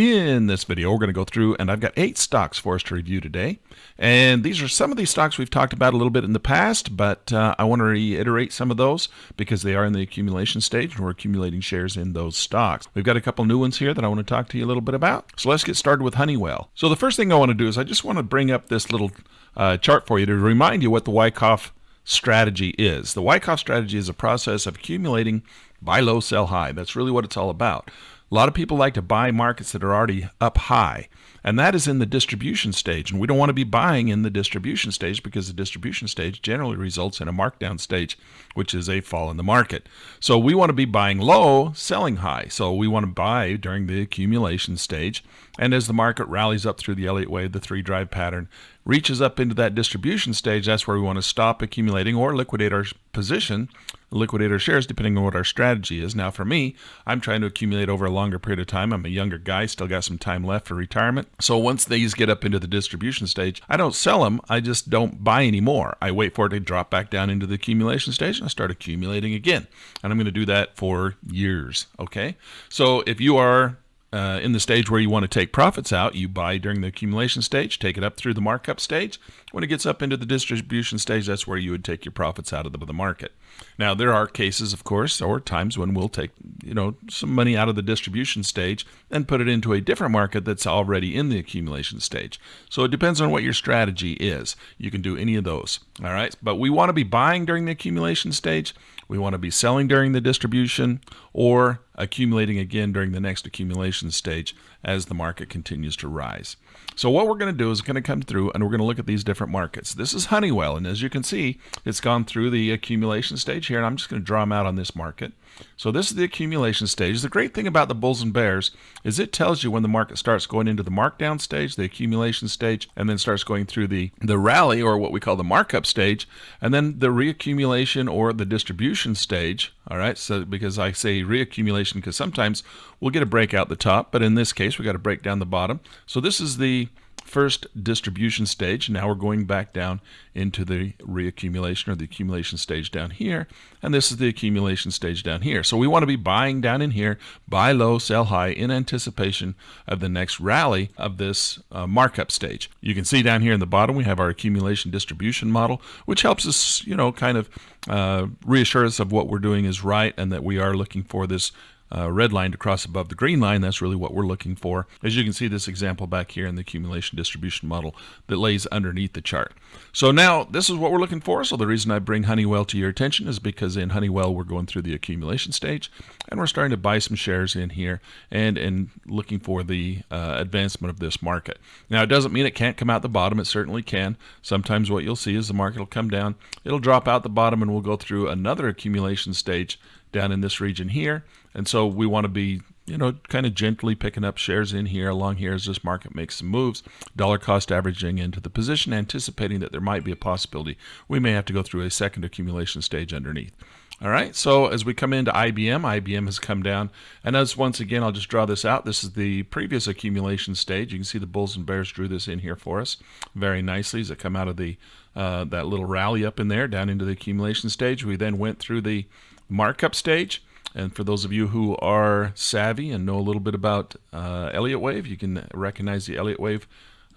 In this video, we're going to go through, and I've got eight stocks for us to review today. And these are some of these stocks we've talked about a little bit in the past, but uh, I want to reiterate some of those because they are in the accumulation stage, and we're accumulating shares in those stocks. We've got a couple new ones here that I want to talk to you a little bit about. So let's get started with Honeywell. So the first thing I want to do is I just want to bring up this little uh, chart for you to remind you what the Wyckoff strategy is. The Wyckoff strategy is a process of accumulating buy low, sell high. That's really what it's all about. A lot of people like to buy markets that are already up high, and that is in the distribution stage. And we don't want to be buying in the distribution stage because the distribution stage generally results in a markdown stage, which is a fall in the market. So we want to be buying low, selling high. So we want to buy during the accumulation stage. And as the market rallies up through the Elliott wave, the three drive pattern reaches up into that distribution stage, that's where we want to stop accumulating or liquidate our position liquidate our shares depending on what our strategy is. Now, for me, I'm trying to accumulate over a longer period of time. I'm a younger guy, still got some time left for retirement. So once these get up into the distribution stage, I don't sell them. I just don't buy anymore. I wait for it to drop back down into the accumulation stage and I start accumulating again. And I'm going to do that for years. Okay. So if you are uh, in the stage where you want to take profits out, you buy during the accumulation stage, take it up through the markup stage. When it gets up into the distribution stage, that's where you would take your profits out of the, market. Now, there are cases, of course, or times when we'll take, you know, some money out of the distribution stage and put it into a different market that's already in the accumulation stage. So it depends on what your strategy is. You can do any of those. All right. But we want to be buying during the accumulation stage. We want to be selling during the distribution or accumulating again during the next accumulation stage as the market continues to rise. So what we're going to do is going to come through and we're going to look at these different markets. This is Honeywell, and as you can see, it's gone through the accumulation stage here, and I'm just going to draw them out on this market. So this is the accumulation stage. The great thing about the bulls and bears is it tells you when the market starts going into the markdown stage, the accumulation stage, and then starts going through the, the rally or what we call the markup stage, and then the reaccumulation or the distribution stage. All right, so because I say reaccumulation because sometimes we'll get a break out the top, but in this case we got to break down the bottom. So this is the first distribution stage. Now we're going back down into the reaccumulation or the accumulation stage down here. And this is the accumulation stage down here. So we want to be buying down in here, buy low, sell high in anticipation of the next rally of this uh, markup stage. You can see down here in the bottom we have our accumulation distribution model, which helps us, you know, kind of uh, reassure us of what we're doing is right and that we are looking for this uh, red line to cross above the green line. That's really what we're looking for. As you can see this example back here in the accumulation distribution model that lays underneath the chart. So now this is what we're looking for. So the reason I bring Honeywell to your attention is because in Honeywell we're going through the accumulation stage and we're starting to buy some shares in here and, and looking for the uh, advancement of this market. Now it doesn't mean it can't come out the bottom. It certainly can. Sometimes what you'll see is the market will come down, it'll drop out the bottom and we'll go through another accumulation stage down in this region here. And so we want to be, you know, kind of gently picking up shares in here along here as this market makes some moves, dollar cost averaging into the position, anticipating that there might be a possibility we may have to go through a second accumulation stage underneath. All right, so as we come into IBM, IBM has come down. And as once again, I'll just draw this out. This is the previous accumulation stage. You can see the bulls and bears drew this in here for us very nicely as it come out of the uh, that little rally up in there down into the accumulation stage. We then went through the markup stage. And for those of you who are savvy and know a little bit about uh, Elliott wave, you can recognize the Elliott wave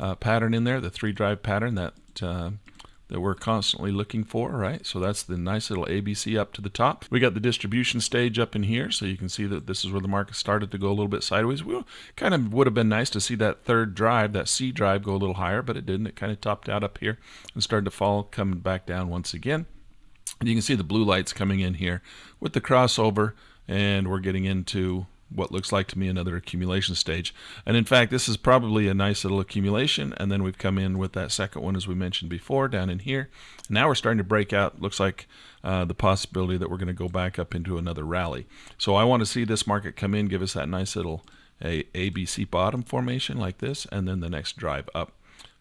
uh, pattern in there, the three drive pattern that uh, that we're constantly looking for, right? So that's the nice little ABC up to the top. We got the distribution stage up in here, so you can see that this is where the market started to go a little bit sideways. We kind of would have been nice to see that third drive, that C drive, go a little higher, but it didn't. It kind of topped out up here and started to fall, coming back down once again. And you can see the blue lights coming in here with the crossover and we're getting into what looks like to me another accumulation stage. And in fact, this is probably a nice little accumulation. And then we've come in with that second one, as we mentioned before, down in here. Now we're starting to break out. Looks like uh, the possibility that we're going to go back up into another rally. So I want to see this market come in, give us that nice little a ABC bottom formation like this, and then the next drive up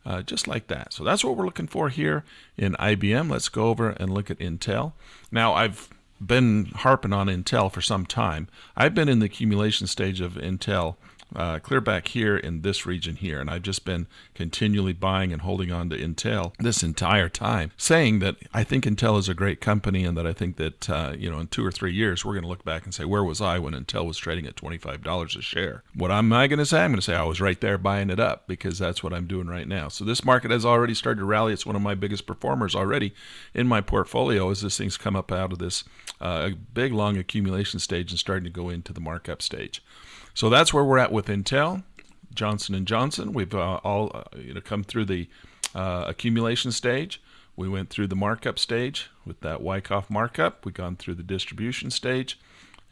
uh, just like that. So that's what we're looking for here in IBM. Let's go over and look at Intel. Now I've been harping on Intel for some time. I've been in the accumulation stage of Intel uh, clear back here in this region here. And I've just been continually buying and holding on to Intel this entire time, saying that I think Intel is a great company and that I think that, uh, you know, in two or three years, we're going to look back and say, where was I when Intel was trading at $25 a share? What am I going to say? I'm going to say I was right there buying it up because that's what I'm doing right now. So this market has already started to rally. It's one of my biggest performers already in my portfolio as this thing's come up out of this uh, big, long accumulation stage and starting to go into the markup stage. So that's where we're at with Intel, Johnson and Johnson. We've uh, all uh, you know come through the uh, accumulation stage. We went through the markup stage with that Wyckoff markup. We've gone through the distribution stage.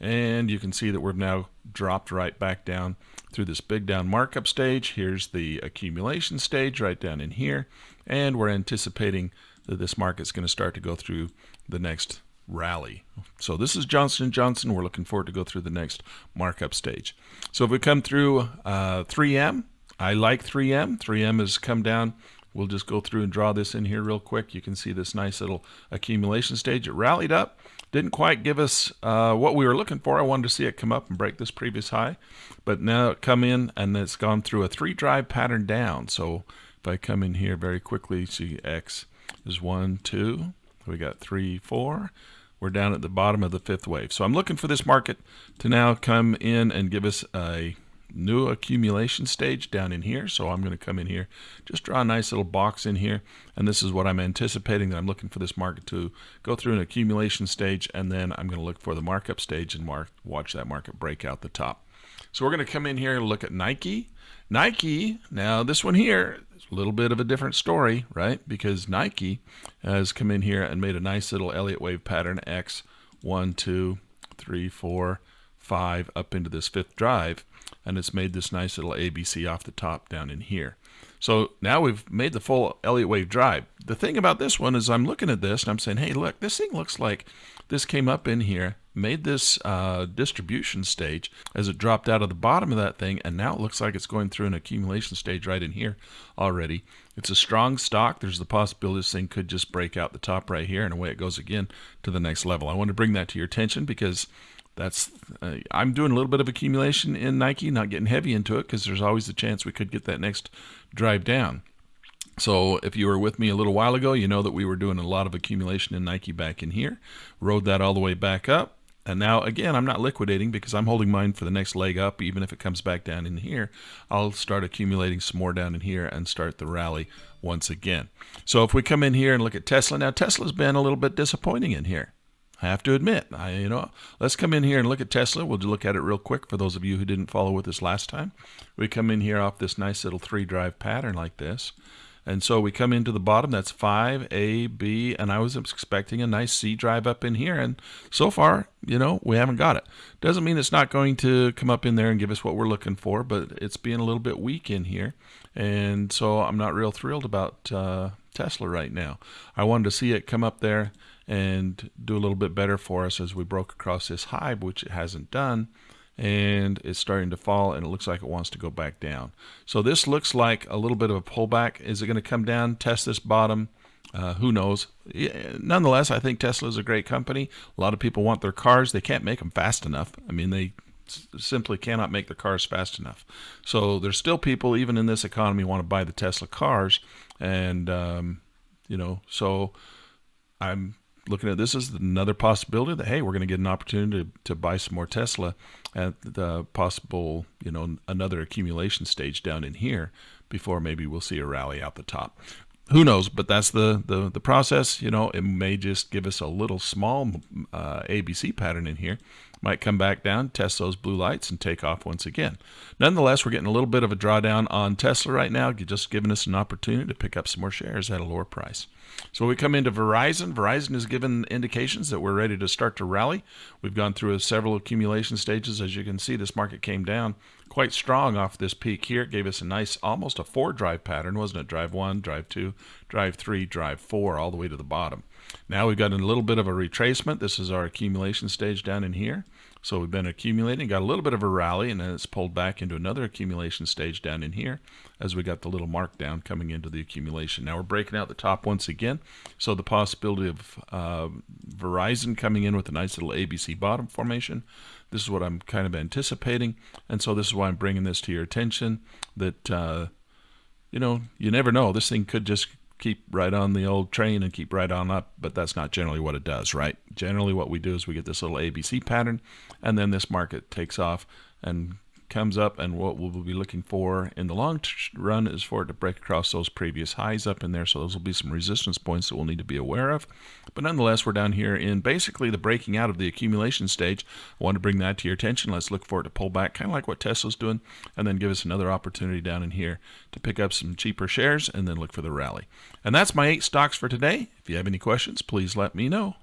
And you can see that we've now dropped right back down through this big down markup stage. Here's the accumulation stage right down in here. And we're anticipating that this market's going to start to go through the next rally. So this is Johnson & Johnson. We're looking forward to go through the next markup stage. So if we come through uh, 3M, I like 3M. 3M has come down. We'll just go through and draw this in here real quick. You can see this nice little accumulation stage. It rallied up. Didn't quite give us uh, what we were looking for. I wanted to see it come up and break this previous high. But now it come in and it's gone through a three drive pattern down. So if I come in here very quickly, see X is one, two. We got three, four we're down at the bottom of the fifth wave. So I'm looking for this market to now come in and give us a new accumulation stage down in here. So I'm going to come in here, just draw a nice little box in here. And this is what I'm anticipating that I'm looking for this market to go through an accumulation stage. And then I'm going to look for the markup stage and mark, watch that market break out the top. So we're going to come in here and look at Nike. Nike, now this one here, a little bit of a different story, right? Because Nike has come in here and made a nice little Elliott wave pattern X, one, two, three, four, five, up into this fifth drive, and it's made this nice little ABC off the top down in here. So now we've made the full Elliott wave drive. The thing about this one is I'm looking at this and I'm saying, hey, look, this thing looks like this came up in here made this uh, distribution stage as it dropped out of the bottom of that thing and now it looks like it's going through an accumulation stage right in here already it's a strong stock there's the possibility this thing could just break out the top right here and away it goes again to the next level i want to bring that to your attention because that's uh, i'm doing a little bit of accumulation in nike not getting heavy into it because there's always the chance we could get that next drive down so if you were with me a little while ago, you know that we were doing a lot of accumulation in Nike back in here. Rode that all the way back up. And now, again, I'm not liquidating because I'm holding mine for the next leg up. Even if it comes back down in here, I'll start accumulating some more down in here and start the rally once again. So if we come in here and look at Tesla, now Tesla's been a little bit disappointing in here. I have to admit, I, you know, let's come in here and look at Tesla. We'll look at it real quick for those of you who didn't follow with us last time. We come in here off this nice little three drive pattern like this. And so we come into the bottom, that's 5, A, B, and I was expecting a nice C drive up in here. And so far, you know, we haven't got it. Doesn't mean it's not going to come up in there and give us what we're looking for, but it's being a little bit weak in here. And so I'm not real thrilled about uh, Tesla right now. I wanted to see it come up there and do a little bit better for us as we broke across this high, which it hasn't done and it's starting to fall and it looks like it wants to go back down. So this looks like a little bit of a pullback. Is it going to come down, test this bottom? Uh, who knows? Nonetheless, I think Tesla is a great company. A lot of people want their cars. They can't make them fast enough. I mean, they simply cannot make the cars fast enough. So there's still people, even in this economy, want to buy the Tesla cars. And, um, you know, so I'm looking at this as another possibility that hey, we're going to get an opportunity to, to buy some more Tesla at the possible, you know, another accumulation stage down in here before maybe we'll see a rally out the top. Who knows? But that's the the, the process. You know, it may just give us a little small uh, ABC pattern in here might come back down, test those blue lights, and take off once again. Nonetheless, we're getting a little bit of a drawdown on Tesla right now, just giving us an opportunity to pick up some more shares at a lower price. So we come into Verizon. Verizon has given indications that we're ready to start to rally. We've gone through several accumulation stages. As you can see, this market came down quite strong off this peak here. It gave us a nice, almost a four drive pattern, wasn't it? Drive one, drive two, drive three, drive four, all the way to the bottom. Now we've got a little bit of a retracement. This is our accumulation stage down in here. So we've been accumulating, got a little bit of a rally, and then it's pulled back into another accumulation stage down in here as we got the little mark down coming into the accumulation. Now we're breaking out the top once again. So the possibility of uh, Verizon coming in with a nice little ABC bottom formation. This is what I'm kind of anticipating. And so this is why I'm bringing this to your attention that, uh, you know, you never know. This thing could just keep right on the old train and keep right on up, but that's not generally what it does, right? Generally, what we do is we get this little ABC pattern, and then this market takes off and comes up and what we'll be looking for in the long run is for it to break across those previous highs up in there. So those will be some resistance points that we'll need to be aware of. But nonetheless we're down here in basically the breaking out of the accumulation stage. I want to bring that to your attention. Let's look for it to pull back kind of like what Tesla's doing and then give us another opportunity down in here to pick up some cheaper shares and then look for the rally. And that's my eight stocks for today. If you have any questions please let me know